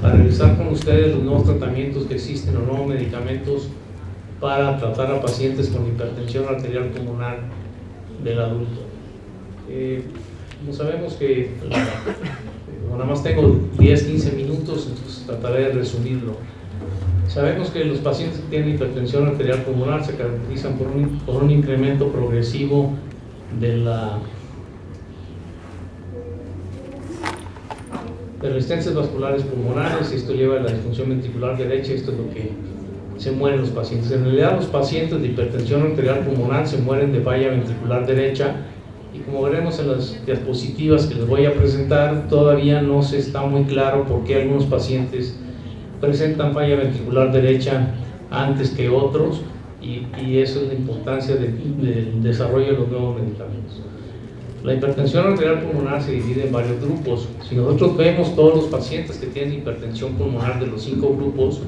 para revisar con ustedes los nuevos tratamientos que existen, los nuevos medicamentos para tratar a pacientes con hipertensión arterial pulmonar del adulto. Eh, sabemos que nada más tengo 10-15 minutos, entonces trataré de resumirlo. Sabemos que los pacientes que tienen hipertensión arterial pulmonar se caracterizan por un, por un incremento progresivo de la de resistencias vasculares pulmonares, esto lleva a la disfunción ventricular derecha, esto es lo que se mueren los pacientes. En realidad los pacientes de hipertensión arterial pulmonar se mueren de falla ventricular derecha y como veremos en las diapositivas que les voy a presentar, todavía no se está muy claro por qué algunos pacientes presentan falla ventricular derecha antes que otros y, y eso es la importancia del desarrollo de los nuevos medicamentos. La hipertensión arterial pulmonar se divide en varios grupos. Si nosotros vemos todos los pacientes que tienen hipertensión pulmonar de los cinco grupos,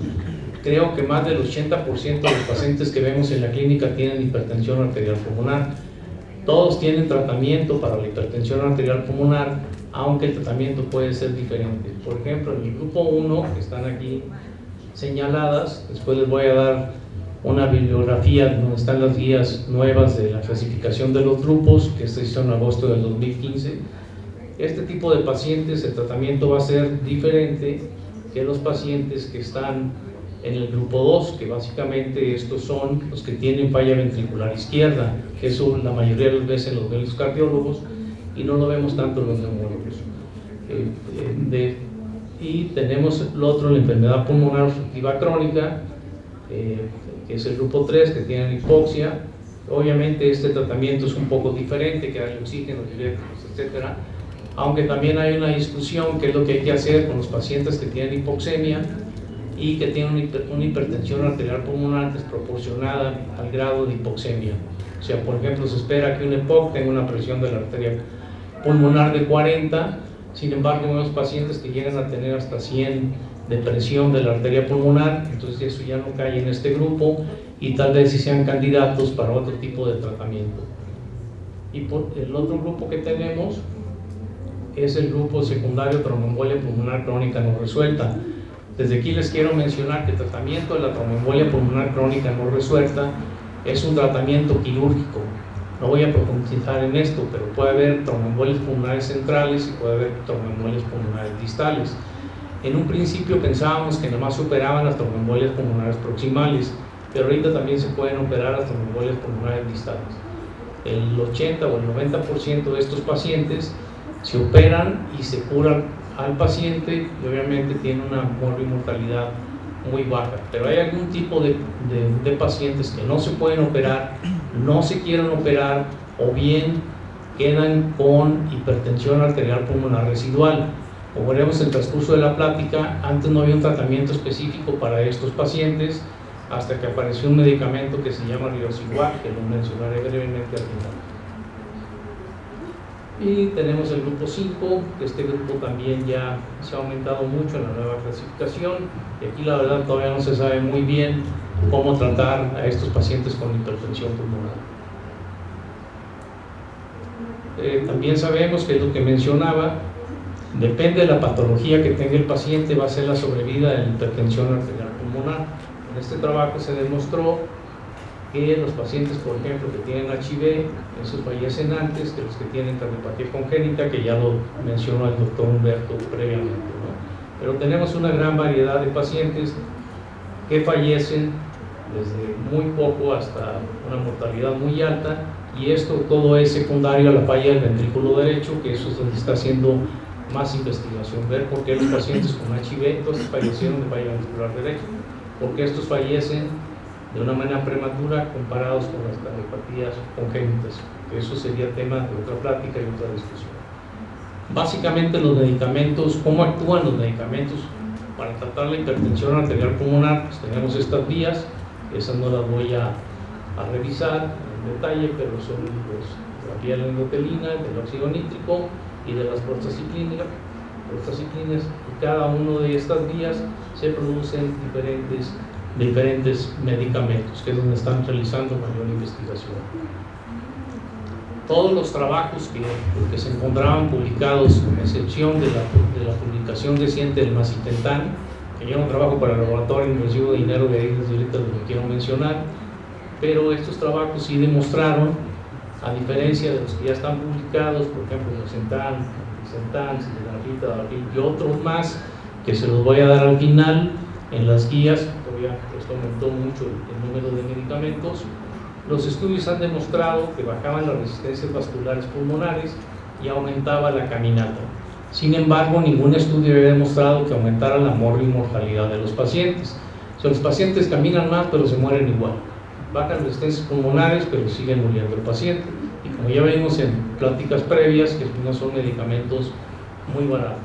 creo que más del 80% de los pacientes que vemos en la clínica tienen hipertensión arterial pulmonar. Todos tienen tratamiento para la hipertensión arterial pulmonar, aunque el tratamiento puede ser diferente. Por ejemplo, en el grupo 1, que están aquí señaladas, después les voy a dar una bibliografía donde están las guías nuevas de la clasificación de los grupos, que se hizo en agosto del 2015. Este tipo de pacientes, el tratamiento va a ser diferente que los pacientes que están en el grupo 2, que básicamente estos son los que tienen falla ventricular izquierda, que eso la mayoría de las veces los médicos cardiólogos y no lo vemos tanto los neumólogos. Eh, eh, y tenemos el otro, la enfermedad pulmonar obstructiva crónica, eh, que es el grupo 3, que tienen hipoxia. Obviamente este tratamiento es un poco diferente, que hay oxígeno directo, etc. Aunque también hay una discusión qué es lo que hay que hacer con los pacientes que tienen hipoxemia y que tienen una hipertensión arterial pulmonar desproporcionada al grado de hipoxemia. O sea, por ejemplo, se espera que un EPOC tenga una presión de la arteria pulmonar de 40, sin embargo, en los pacientes que llegan a tener hasta 100 de presión de la arteria pulmonar, entonces eso ya no cae en este grupo y tal vez si sean candidatos para otro tipo de tratamiento. Y el otro grupo que tenemos es el grupo secundario tromboembolia pulmonar crónica no resuelta. Desde aquí les quiero mencionar que el tratamiento de la tromboembolia pulmonar crónica no resuelta es un tratamiento quirúrgico. No voy a profundizar en esto, pero puede haber tromboembolias pulmonares centrales y puede haber tromboembolias pulmonares distales. En un principio pensábamos que nomás operaban las tromboembolias pulmonares proximales, pero ahorita también se pueden operar las tromboembolias pulmonares distales. El 80 o el 90% de estos pacientes se operan y se curan al paciente y obviamente tienen una mortalidad muy baja. Pero hay algún tipo de, de, de pacientes que no se pueden operar, no se quieren operar o bien quedan con hipertensión arterial pulmonar residual como veremos en el transcurso de la plática, antes no había un tratamiento específico para estos pacientes hasta que apareció un medicamento que se llama Riociguat, que lo mencionaré brevemente al final. Y tenemos el grupo 5, que este grupo también ya se ha aumentado mucho en la nueva clasificación, y aquí la verdad todavía no se sabe muy bien cómo tratar a estos pacientes con hipertensión pulmonar. Eh, también sabemos que es lo que mencionaba, Depende de la patología que tenga el paciente, va a ser la sobrevida la hipertensión arterial pulmonar. En este trabajo se demostró que los pacientes, por ejemplo, que tienen HIV, esos fallecen antes que los que tienen cardiopatía congénita, que ya lo mencionó el doctor Humberto previamente. Pero tenemos una gran variedad de pacientes que fallecen desde muy poco hasta una mortalidad muy alta y esto todo es secundario a la falla del ventrículo derecho, que eso es donde está haciendo más investigación, ver por qué los pacientes con HIV entonces fallecieron de falla ventricular derecha, por qué estos fallecen de una manera prematura comparados con las cardiopatías congénitas. Eso sería tema de otra plática y otra discusión. Básicamente los medicamentos, ¿cómo actúan los medicamentos? Para tratar la hipertensión arterial pulmonar, pues tenemos estas vías, esas no las voy a, a revisar en detalle, pero son los, la vía de la endotelina, el óxido nítrico, y de las prostaciclinas, prostaciclinas y cada uno de estas vías se producen diferentes, diferentes medicamentos, que es donde están realizando mayor investigación. todos los trabajos que, que se encontraban publicados, con excepción de la, de la publicación reciente del Macitentán, que ya un trabajo para el laboratorio, no recibo dinero de desde ahorita lo quiero mencionar, pero estos trabajos sí demostraron, a diferencia de los que ya están publicados, por ejemplo, los Centan, Centan, y otros más, que se los voy a dar al final en las guías, todavía esto aumentó mucho el número de medicamentos, los estudios han demostrado que bajaban las resistencias vasculares pulmonares y aumentaba la caminata. Sin embargo, ningún estudio había demostrado que aumentara la mortalidad de los pacientes. O los pacientes caminan más, pero se mueren igual. Bajan las resistencias pulmonares, pero siguen muriendo el paciente. Y como ya vimos en pláticas previas, que no son medicamentos muy baratos.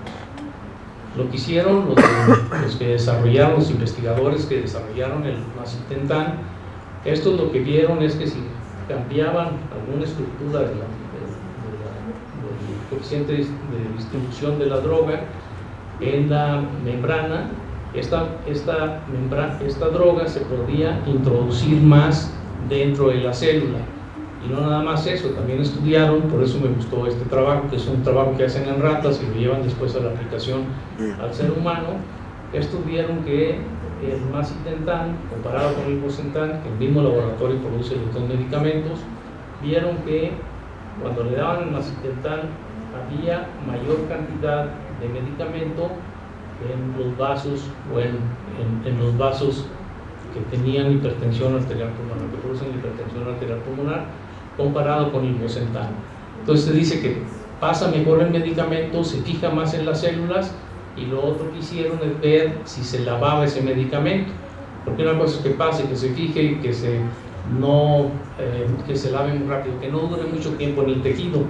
Lo que hicieron los, que desarrollaron, los investigadores que desarrollaron el macitentan, estos lo que vieron es que si cambiaban alguna estructura del coeficiente de distribución de la droga en la membrana, esta, esta, membrana, esta droga se podía introducir más dentro de la célula. Y no nada más eso, también estudiaron, por eso me gustó este trabajo, que es un trabajo que hacen en ratas y lo llevan después a la aplicación al ser humano, estudiaron que el macitentan comparado con el bosentan, que el mismo laboratorio produce los dos medicamentos, vieron que cuando le daban el macitentan había mayor cantidad de medicamento en los vasos o en, en, los vasos que tenían hipertensión arterial pulmonar, que producen hipertensión arterial pulmonar, comparado con el bosentan. Entonces se dice que pasa mejor el medicamento, se fija más en las células y lo otro que hicieron es ver si se lavaba ese medicamento. Porque una cosa es que pase, que se fije y que se, no, eh, que se lave muy rápido, que no dure mucho tiempo en el tejido.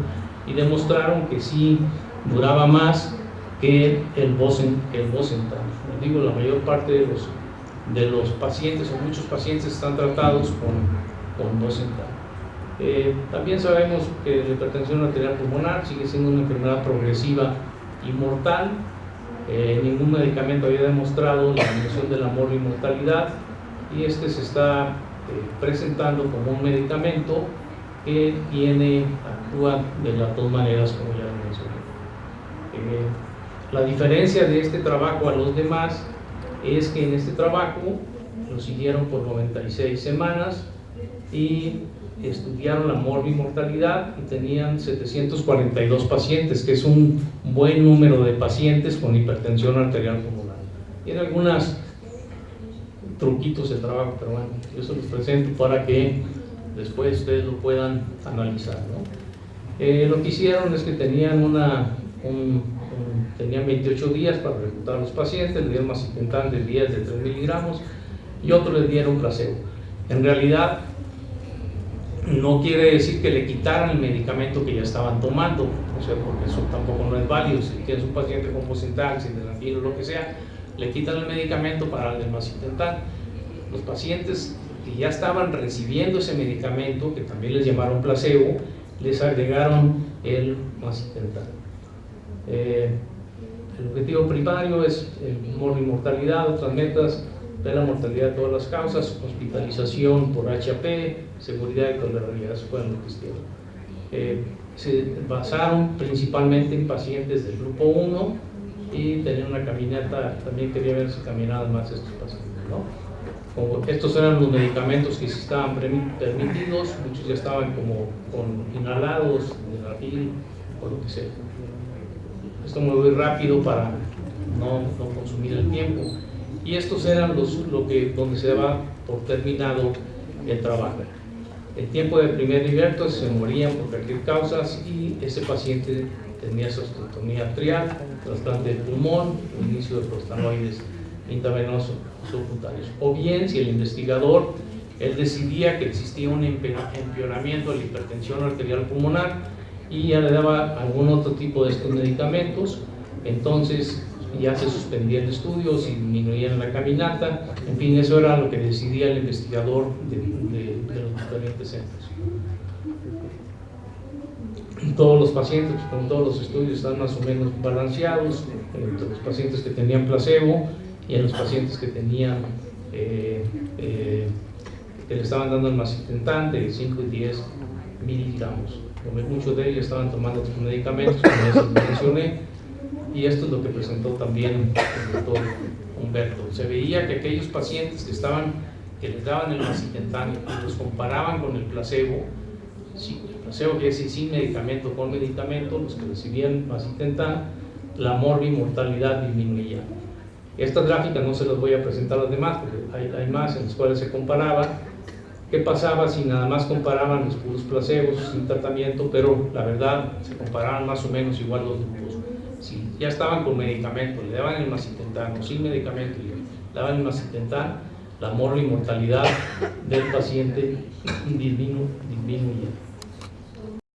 Y demostraron que sí duraba más que el Bosen, que el Bosentan. digo, la mayor parte de los, de los pacientes o muchos pacientes están tratados con, con Bosentan. Eh, también sabemos que la hipertensión arterial pulmonar sigue siendo una enfermedad progresiva y mortal eh, ningún medicamento había demostrado la disminución del amor y mortalidad y este se está eh, presentando como un medicamento que tiene, actúa de las dos maneras como ya mencioné. La diferencia de este trabajo a los demás es que en este trabajo lo siguieron por 96 semanas y estudiaron la mortalidad y tenían 742 pacientes, que es un buen número de pacientes con hipertensión arterial pulmonar. Tiene algunos truquitos de trabajo, pero bueno, yo se los presento para que después ustedes lo puedan analizar. Eh, lo que hicieron es que tenían una, tenían 28 días para reclutar a los pacientes, le dieron más de 10 de 3 miligramos y otros les dieron placebo. En realidad, no quiere decir que le quitaran el medicamento que ya estaban tomando, o sea, porque eso tampoco no es válido. Si tienes un paciente con porcentaje, sin o lo que sea, le quitan el medicamento para el macitentan. Los pacientes que ya estaban recibiendo ese medicamento, que también les llamaron placebo, les agregaron el macitentan. Eh, el objetivo primario es el mortalidad, otras metas de la mortalidad de todas las causas, hospitalización por HAP, seguridad y tolerabilidad, eso fue lo que hicieron. Eh, se basaron principalmente en pacientes del grupo 1 y tenían una caminata, también quería ver si caminaban más estos pacientes. estos eran los medicamentos que estaban permitidos, muchos ya estaban como con inhalados, de o lo que sea. Esto me voy rápido para no, no consumir el tiempo y estos eran los lo que, donde se daba por terminado el trabajo. El tiempo de primer nivel se morían por cualquier causa y ese paciente tenía osteotomía arterial, trasplante de pulmón, inicio de prostanoides intravenosos subcutáneos. O bien, si el investigador él decidía que existía un empeoramiento de la hipertensión arterial pulmonar y ya le daba algún otro tipo de estos medicamentos, entonces ya se suspendía el estudio, si disminuían la caminata, en fin, eso era lo que decidía el investigador de, los diferentes centros. Todos los pacientes, con todos los estudios, están más o menos balanceados entre los pacientes que tenían placebo y en los pacientes que tenían eh, eh, que le estaban dando el macitentan de 5 y 10 miligramos muchos de ellos estaban tomando otros medicamentos, como les mencioné, y esto es lo que presentó también el doctor Humberto. Se veía que aquellos pacientes que estaban, que les daban el macitentan y los comparaban con el placebo, sí, el placebo quiere decir sin medicamento, con medicamento, los que recibían macitentan, la morbimortalidad disminuía. Estas gráficas no se las voy a presentar a los demás, porque hay, hay más en las cuales se comparaba qué pasaba si nada más comparaban los puros placebos sin tratamiento, pero la verdad se comparaban más o menos igual los grupos. Si ya estaban con medicamento, le daban el macitentan o sin medicamento, le daban el macitentan, la mortalidad del paciente disminuía.